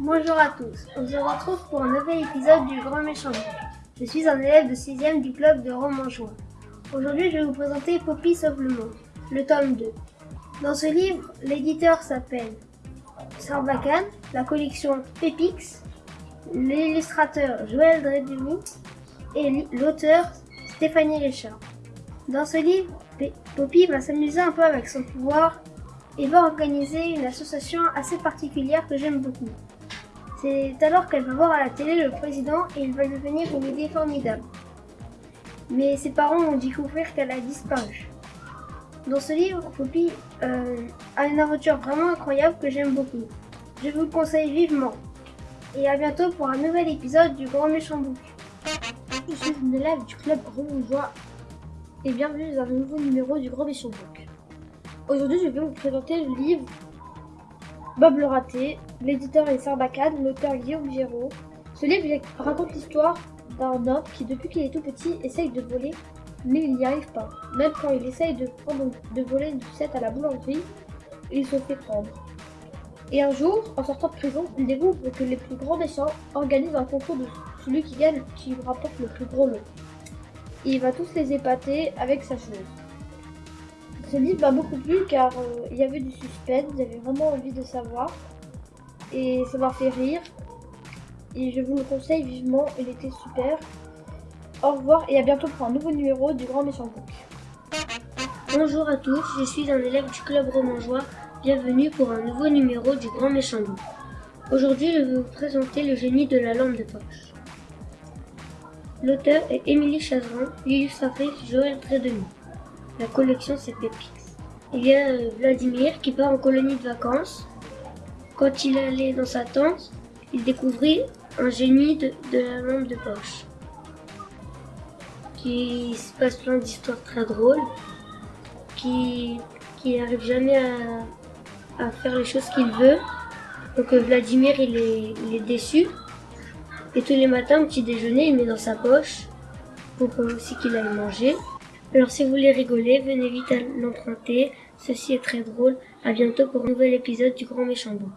Bonjour à tous, on se retrouve pour un nouvel épisode du Grand Méchant. Je suis un élève de 6ème du club de Romanchois. Aujourd'hui, je vais vous présenter Poppy sauve le monde, le tome 2. Dans ce livre, l'éditeur s'appelle Sarbacane, la collection Pepix, l'illustrateur Joël Dredemi et l'auteur Stéphanie Richard. Dans ce livre, Poppy va s'amuser un peu avec son pouvoir et va organiser une association assez particulière que j'aime beaucoup. C'est alors qu'elle va voir à la télé le président et il va devenir une idée formidable. Mais ses parents vont découvrir qu'elle a disparu. Dans ce livre, Poppy euh, a une aventure vraiment incroyable que j'aime beaucoup. Je vous le conseille vivement. Et à bientôt pour un nouvel épisode du Grand Méchant Bouc. Je suis une élève du club Romonjoie et bienvenue dans un nouveau numéro du Grand Méchant Book. Aujourd'hui, je vais vous présenter le livre Bob le raté. L'éditeur est Sarbacane, l'auteur Guillaume Giraud. Ce livre raconte l'histoire d'un homme qui, depuis qu'il est tout petit, essaye de voler, mais il n'y arrive pas. Même quand il essaye de, voler une sucette à la boulangerie, il se fait prendre. Et un jour, en sortant de prison, il découvre que les plus grands méchants organisent un concours de celui qui gagne, qui rapporte le plus gros lot il va tous les épater avec sa chose. Ce livre m'a beaucoup plu car euh, il y avait du suspense, j'avais vraiment envie de savoir et ça m'a fait rire et je vous le conseille vivement, il était super. Au revoir et à bientôt pour un nouveau numéro du Grand Méchant Book. Bonjour à tous, je suis un élève du club romangeois. Bienvenue pour un nouveau numéro du Grand Méchant Book. Aujourd'hui, je vais vous présenter le génie de la lampe de poche. L'auteur est Émilie Chazeran, l'illustratrice Joël Trédemi. La collection c'est Pépix. Il y a euh, Vladimir qui part en colonie de vacances. Quand il allait dans sa tente, il découvrit un génie de, la lampe de poche. Qui se passe plein d'histoires très drôles. Qui, qui n'arrive jamais à, faire les choses qu'il veut. Donc euh, Vladimir il est déçu et tous les matins, au petit déjeuner, il met dans sa poche pour aussi qu'il aille manger. Alors si vous voulez rigoler, venez vite à l'emprunter. Ceci est très drôle. À bientôt pour un nouvel épisode du Grand Méchant Book.